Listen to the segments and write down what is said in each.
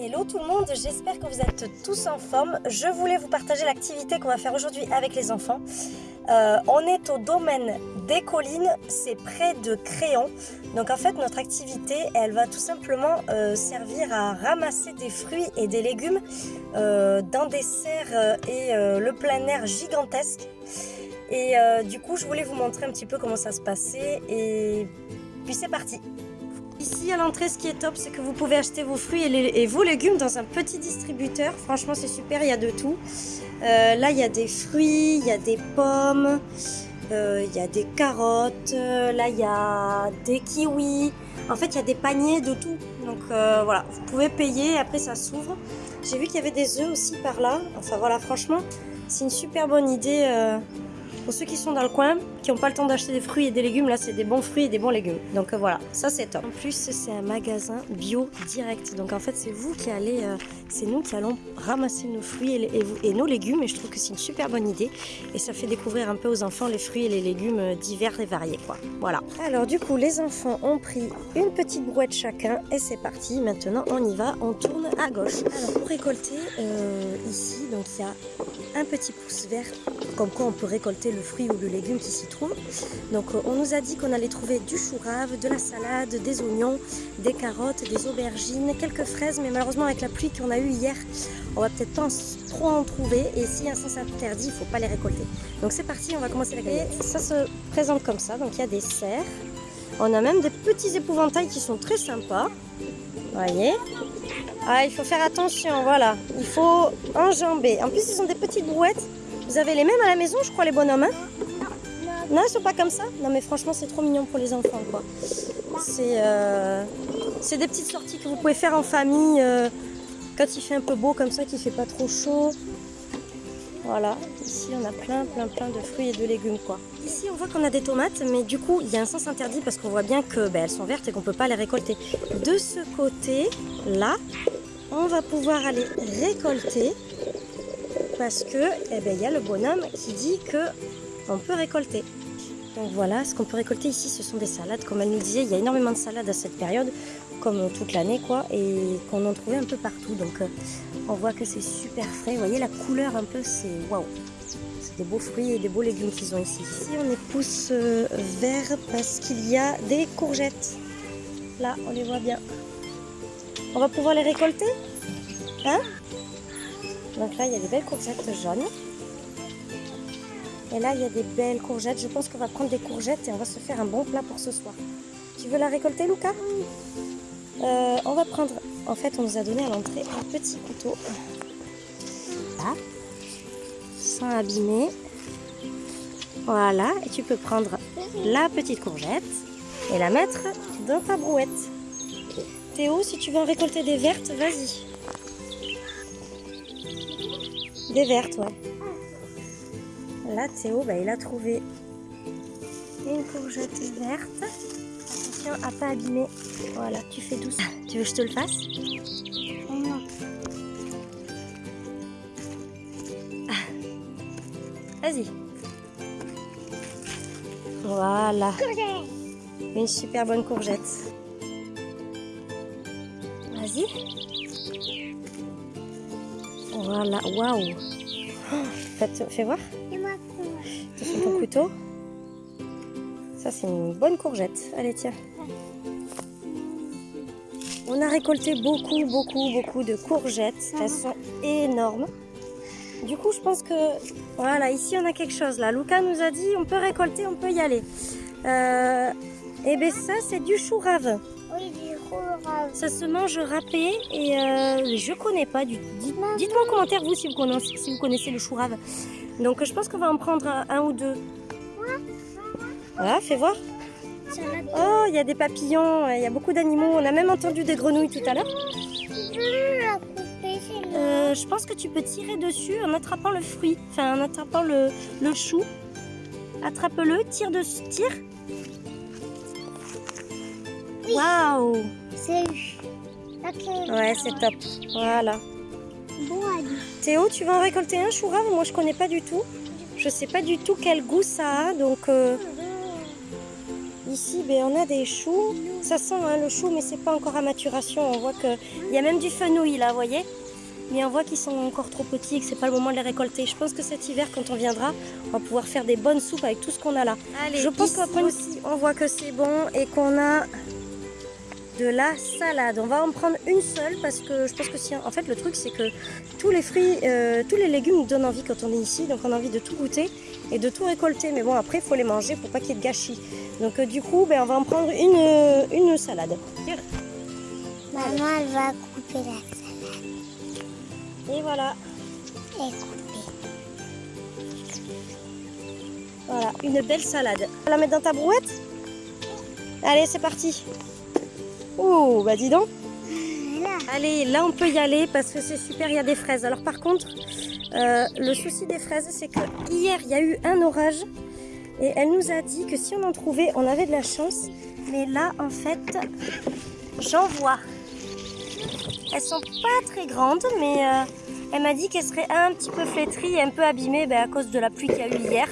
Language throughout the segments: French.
Hello tout le monde, j'espère que vous êtes tous en forme. Je voulais vous partager l'activité qu'on va faire aujourd'hui avec les enfants. Euh, on est au domaine des collines, c'est près de Créon. Donc en fait notre activité elle va tout simplement euh, servir à ramasser des fruits et des légumes euh, dans des serres et le plein air gigantesque. Et du coup je voulais vous montrer un petit peu comment ça se passait et puis c'est parti Ici à l'entrée, ce qui est top, c'est que vous pouvez acheter vos fruits et, vos légumes dans un petit distributeur. Franchement, c'est super, il y a de tout. Euh, là, il y a des fruits, il y a des pommes, euh, il y a des carottes, là, il y a des kiwis. En fait, il y a des paniers de tout. Donc euh, voilà, vous pouvez payer, après ça s'ouvre. J'ai vu qu'il y avait des œufs aussi par là. Enfin voilà, franchement, c'est une super bonne idée pour ceux qui sont dans le coin, qui n'ont pas le temps d'acheter des fruits et des légumes, là c'est des bons fruits et des bons légumes. Donc euh, voilà, ça c'est top. En plus c'est un magasin bio direct. Donc en fait c'est vous qui allez, euh, c'est nous qui allons ramasser nos fruits et, nos légumes. Et je trouve que c'est une super bonne idée. Et ça fait découvrir un peu aux enfants les fruits et les légumes euh, divers et variés. quoi. Voilà. Alors du coup les enfants ont pris une petite brouette chacun et c'est parti. Maintenant on y va, on tourne à gauche. Alors pour récolter ici, donc il y a un petit pouce vert, comme quoi on peut récolter le fruit ou le légume qui s'y trouve. Donc euh, on nous a dit qu'on allait trouver du chou rave, de la salade, des oignons, des carottes, des aubergines, quelques fraises, mais malheureusement avec la pluie qu'on a eue hier, on va peut-être trop en trouver, et s'il y a un sens interdit, il faut pas les récolter. Donc c'est parti, on va commencer la galette. ça se présente comme ça, donc il y a des serres, on a même des petits épouvantails qui sont très sympas, voyez? Ah, il faut faire attention, voilà. Il faut enjamber. En plus, ils sont des petites brouettes. Vous avez les mêmes à la maison, je crois, les bonhommes, hein Non, ils sont pas comme ça Non, mais franchement, c'est trop mignon pour les enfants, quoi. C'est euh, des petites sorties que vous pouvez faire en famille euh, quand il fait un peu beau comme ça, qu'il fait pas trop chaud. Voilà, ici on a plein plein plein de fruits et de légumes quoi. Ici on voit qu'on a des tomates mais du coup il y a un sens interdit parce qu'on voit bien que ben, elles sont vertes et qu'on peut pas les récolter. De ce côté là, on va pouvoir aller récolter parce que eh ben, il y a le bonhomme qui dit que on peut récolter. Donc voilà, ce qu'on peut récolter ici, ce sont des salades. Comme elle nous disait, il y a énormément de salades à cette période, comme toute l'année, quoi, et qu'on en trouvait un peu partout. Donc euh, on voit que c'est super frais. Vous voyez la couleur un peu, c'est waouh. C'est des beaux fruits et des beaux légumes qu'ils ont ici. Ici, on est pousse euh, vert parce qu'il y a des courgettes. Là, on les voit bien. On va pouvoir les récolter Hein? Donc là, il y a des belles courgettes jaunes. Et là, il y a des belles courgettes. Je pense qu'on va prendre des courgettes et on va se faire un bon plat pour ce soir. Tu veux la récolter, Lucas euh, On va prendre... En fait, on nous a donné à l'entrée un petit couteau. Là. Sans abîmer. Voilà. Et tu peux prendre la petite courgette et la mettre dans ta brouette. Théo, si tu veux en récolter des vertes, vas-y. Des vertes, ouais. Là, Théo, bah, il a trouvé une courgette verte. Attention à pas abîmer. Voilà, tu fais douce. Tu veux que je te le fasse? Non. Vas-y. Voilà. Une super bonne courgette. Vas-y. Voilà, waouh. fais voir. Ton couteau. Ça, c'est une bonne courgette. Allez, tiens. On a récolté beaucoup, beaucoup, beaucoup de courgettes. Elles sont énormes. Du coup, je pense que... Voilà, ici, on a quelque chose là. Lucas nous a dit, on peut récolter, on peut y aller. Euh, et eh bien ça, c'est du chou rave. Ça se mange râpé et euh, je connais pas. Du... Dites-moi en commentaire vous si vous connaissez, le chou rave. Donc je pense qu'on va en prendre un, ou deux. Voilà, fais voir. Oh, il y a des papillons, il y a beaucoup d'animaux. On a même entendu des grenouilles tout à l'heure. Euh, je pense que tu peux tirer dessus en attrapant le fruit, enfin en attrapant le chou. Attrape-le, tire dessus, tire. Waouh Ouais, c'est top. Voilà. Théo, tu vas en récolter un chou rave Moi, je connais pas du tout. Je sais pas du tout quel goût ça a. Donc, euh, ici, ben, on a des choux. Ça sent hein, le chou, mais c'est pas encore à maturation. On voit qu'il y a même du fenouil là, vous voyez mais on voit qu'ils sont encore trop petits et que c'est pas le moment de les récolter. Je pense que cet hiver, quand on viendra, on va pouvoir faire des bonnes soupes avec tout ce qu'on a là. je pense qu'après aussi, on voit que c'est bon et qu'on a de la salade. On va en prendre une seule parce que je pense que si... En fait, le truc, c'est que tous les fruits, euh, tous les légumes nous donnent envie quand on est ici. Donc, on a envie de tout goûter et de tout récolter. Mais bon, après, il faut les manger pour pas qu'il y ait de gâchis. Donc, euh, du coup, ben, on va en prendre une, euh, une salade. Maman, elle va couper la salade. Et voilà. Et couper. Voilà, une belle salade. On va la mettre dans ta brouette? Allez, c'est parti. Oh, bah dis donc. Allez, là on peut y aller parce que c'est super, il y a des fraises. Alors par contre, euh, le souci des fraises, c'est que hier il y a eu un orage et elle nous a dit que si on en trouvait, on avait de la chance. Mais là, en fait, j'en vois. Elles sont pas très grandes, mais euh, elle m'a dit qu'elles seraient un petit peu flétries et un peu abîmées ben, à cause de la pluie qu'il y a eu hier.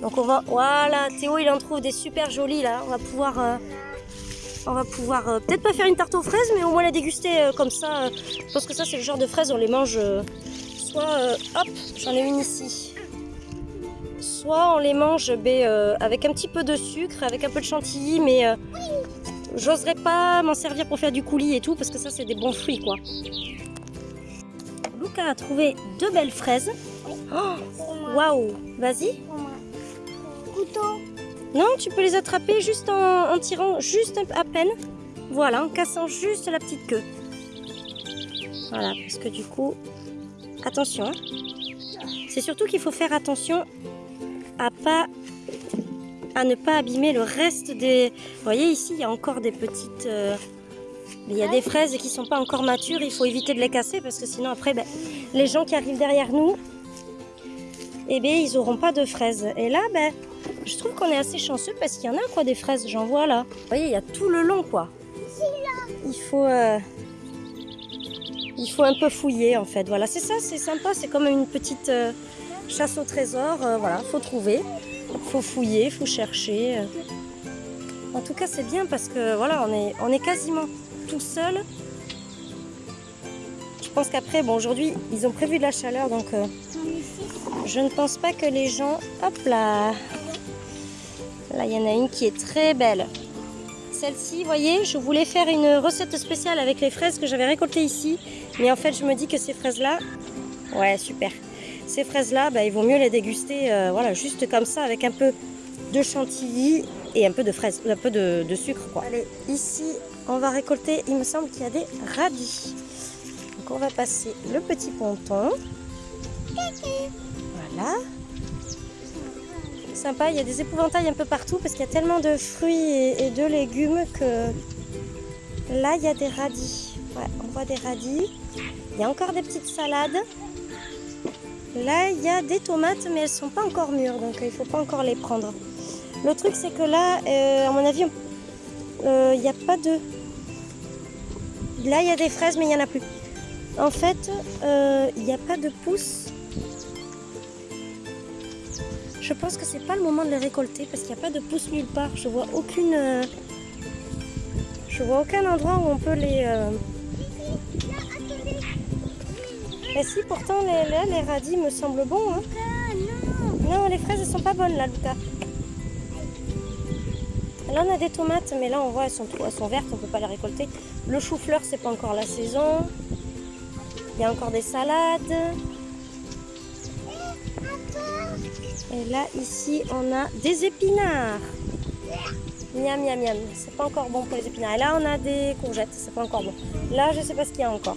Donc on va, voilà, Théo il en trouve des super jolies là. On va pouvoir euh, on va pouvoir euh, peut-être pas faire une tarte aux fraises, mais au moins la déguster euh, comme ça. je pense que ça, c'est le genre de fraises, on les mange euh, soit, hop, j'en ai une ici. Soit on les mange ben, avec un petit peu de sucre, avec un peu de chantilly, mais j'oserais pas m'en servir pour faire du coulis et tout, parce que ça, c'est des bons fruits, quoi. Luca a trouvé deux belles fraises. Oh, waouh, vas-y. Couteau. Non, tu peux les attraper juste en, tirant juste à peine. Voilà, en cassant juste la petite queue. Voilà, parce que du coup, attention. Hein. C'est surtout qu'il faut faire attention à ne pas abîmer le reste des... Vous voyez ici, il y a encore des petites... Euh, il y a des fraises qui sont pas encore matures, il faut éviter de les casser parce que sinon après, ben, les gens qui arrivent derrière nous, eh bien, ils n'auront pas de fraises. Et là, ben, je trouve qu'on est assez chanceux parce qu'il y en a quoi des fraises, j'en vois là. Vous voyez, il y a tout le long quoi. Il faut, euh, il faut un peu fouiller en fait. Voilà, c'est ça, c'est sympa, c'est comme une petite euh, chasse au trésor. Euh, voilà, faut trouver, faut fouiller, faut chercher. En tout cas, c'est bien parce que voilà, on est, on est quasiment tout seul. Je pense qu'après, bon, aujourd'hui, ils ont prévu de la chaleur, donc je ne pense pas que les gens, hop là, Là, il y en a une qui est très belle. Celle-ci, vous voyez, je voulais faire une recette spéciale avec les fraises que j'avais récoltées ici. Mais en fait, je me dis que ces fraises-là, ouais, super. Ces fraises-là, bah, il vaut mieux les déguster euh, voilà, juste comme ça, avec un peu de chantilly et un peu de fraises, un peu de, de sucre. Quoi. Allez, ici, on va récolter, il me semble qu'il y a des radis. Donc, on va passer le petit ponton. Voilà Il y a des épouvantails un peu partout parce qu'il y a tellement de fruits et, de légumes que là, il y a des radis. on voit des radis. Il y a encore des petites salades. Là, il y a des tomates, mais elles sont pas encore mûres, donc il faut pas encore les prendre. Le truc, c'est que là, euh, à mon avis, euh, il n'y a pas de... Là, il y a des fraises, mais il n'y en a plus. En fait, euh, il n'y a pas de pousses je pense que c'est pas le moment de les récolter parce qu'il n'y a pas de pousses nulle part. Je vois aucune. Euh, je vois aucun endroit où on peut les. Euh... Et si pourtant les, radis me semblent bons. Hein. Non, les fraises elles sont pas bonnes là, Lucas. Là on a des tomates, mais là on voit elles sont, elles sont vertes, on peut pas les récolter. Le chou-fleur c'est pas encore la saison. Il y a encore des salades. Et là, ici, on a des épinards. Miam, miam, miam. C'est pas encore bon pour les épinards. Et là, on a des courgettes. C'est pas encore bon. Là, je sais pas ce qu'il y a encore.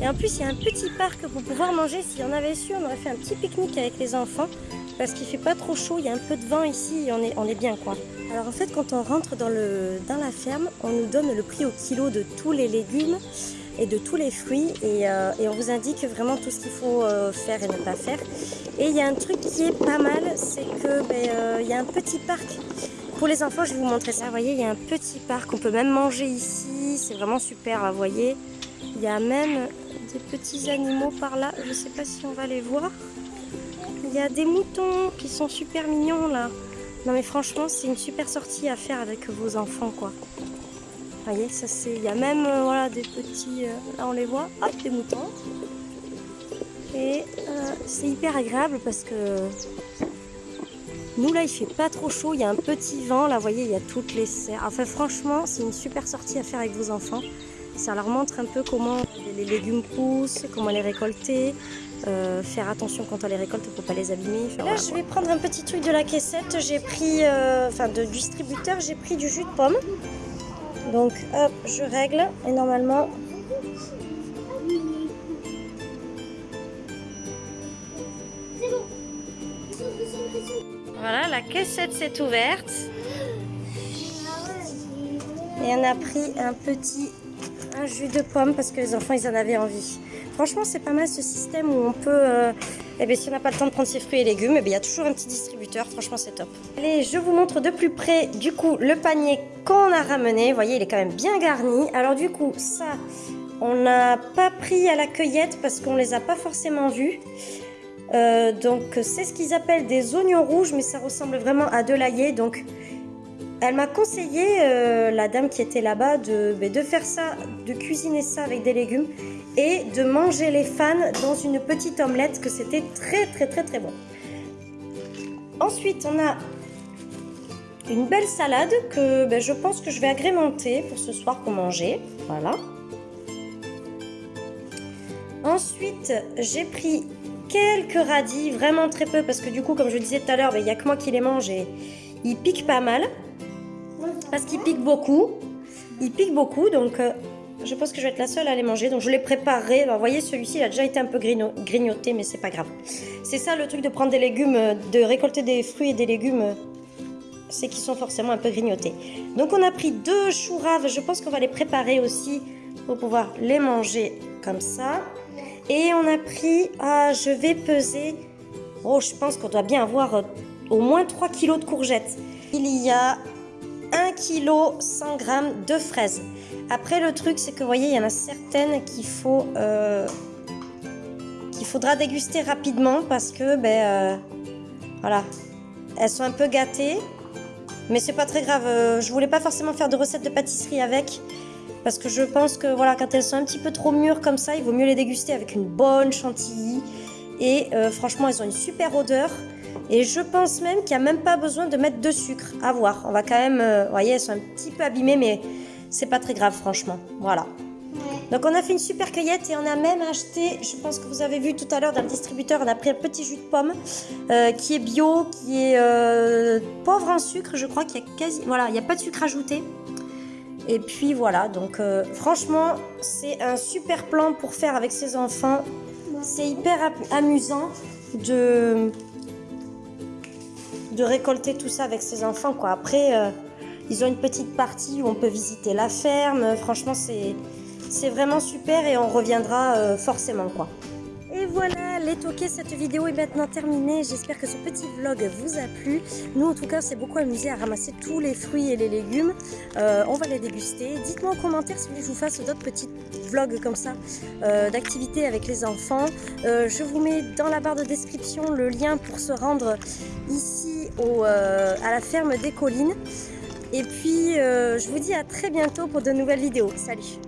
Et en plus, il y a un petit parc pour pouvoir manger. Si on avait su, on aurait fait un petit pique-nique avec les enfants. Parce qu'il fait pas trop chaud. Il y a un peu de vent ici et on est, bien, quoi. Alors, en fait, quand on rentre dans la ferme, on nous donne le prix au kilo de tous les légumes et de tous les fruits euh, et, on vous indique vraiment tout ce qu'il faut euh, faire et ne pas faire. Et il y a un truc qui est pas mal, c'est que ben, euh, il y a un petit parc. Pour les enfants, je vais vous montrer ça. Vous voyez, il y a un petit parc. On peut même manger ici. C'est vraiment super, vous voyez. Il y a même des petits animaux par là. Je ne sais pas si on va les voir. Il y a des moutons qui sont super mignons là. Non mais franchement, c'est une super sortie à faire avec vos enfants, quoi. Vous voyez, ça c'est... Il y a même, euh, voilà, des petits... Euh, là, on les voit. Hop, des moutons. Et euh, c'est hyper agréable parce que... Nous, là, il fait pas trop chaud. Il y a un petit vent. Là, vous voyez, il y a toutes les serres. Enfin, franchement, c'est une super sortie à faire avec vos enfants. Ça leur montre un peu comment les légumes poussent, comment les récolter, euh, faire attention quand on les récolte pour pas les abîmer. Là, je vais prendre un petit truc de la caissette. J'ai pris, euh, enfin, de distributeur, j'ai pris du jus de pomme. Donc, hop, je règle et normalement. Voilà, la caissette s'est ouverte. Et on a pris un petit un jus de pomme parce que les enfants ils en avaient envie. Franchement c'est pas mal ce système où on peut, euh, eh bien, si on n'a pas le temps de prendre ses fruits et légumes, eh bien, il y a toujours un petit distributeur, franchement c'est top. Allez je vous montre de plus près du coup le panier qu'on a ramené, voyez il est quand même bien garni. Alors du coup ça on n'a pas pris à la cueillette parce qu'on les a pas forcément vus. Euh, donc c'est ce qu'ils appellent des oignons rouges mais ça ressemble vraiment à de l'ail donc elle m'a conseillé, euh, la dame qui était là-bas, de, ben, de faire ça, de cuisiner ça avec des légumes et de manger les fans dans une petite omelette, que c'était très très très très bon. Ensuite, on a une belle salade que ben, je pense que je vais agrémenter pour ce soir pour manger. Voilà. Ensuite, j'ai pris quelques radis, vraiment très peu, parce que du coup, comme je disais tout à l'heure, ben, il n'y a que moi qui les mange et ils piquent pas mal parce qu'il pique beaucoup. Il pique beaucoup, donc euh, je pense que je vais être la seule à les manger. Donc je les préparerai. vous voyez, celui-ci, il a déjà été un peu grignoté, mais c'est pas grave. C'est ça le truc de prendre des légumes, euh, de récolter des fruits et des légumes, euh, c'est qu'ils sont forcément un peu grignotés. Donc on a pris deux choux raves. Je pense qu'on va les préparer aussi pour pouvoir les manger comme ça. Et on a pris, ah, je vais peser, oh, je pense qu'on doit bien avoir au moins 3 kilos de courgettes. Il y a 1 kg 100 g de fraises. Après le truc c'est que vous voyez il y en a certaines qu'il faut euh, qu'il faudra déguster rapidement parce que ben euh, voilà elles sont un peu gâtées mais c'est pas très grave euh, je voulais pas forcément faire de recettes de pâtisserie avec parce que je pense que voilà quand elles sont un petit peu trop mûres comme ça il vaut mieux les déguster avec une bonne chantilly et franchement elles ont une super odeur et je pense même qu'il n'y a même pas besoin de mettre de sucre. À voir. On va quand même... Euh, vous voyez, elles sont un petit peu abîmées, mais c'est pas très grave, franchement. Voilà. Donc on a fait une super cueillette et on a même acheté, je pense que vous avez vu tout à l'heure dans le distributeur, on a pris un petit jus de pomme euh, qui est bio, qui est euh, pauvre en sucre, je crois qu'il y a quasi, voilà, il n'y a pas de sucre ajouté. Et puis voilà, donc franchement, c'est un super plan pour faire avec ses enfants. C'est hyper amusant de de récolter tout ça avec ses enfants. Quoi. Après, euh, ils ont une petite partie où on peut visiter la ferme. Franchement, c'est vraiment super et on reviendra euh, forcément. quoi. Et voilà, les toqués, cette vidéo est maintenant terminée. J'espère que ce petit vlog vous a plu. Nous, en tout cas, c'est beaucoup amusé à ramasser tous les fruits et les légumes. Euh, on va les déguster. Dites-moi en commentaire si vous je vous fasse d'autres petits vlogs comme ça, euh, d'activités avec les enfants. Je vous mets dans la barre de description le lien pour se rendre ici à la ferme des collines. Et puis, je vous dis à très bientôt pour de nouvelles vidéos. Salut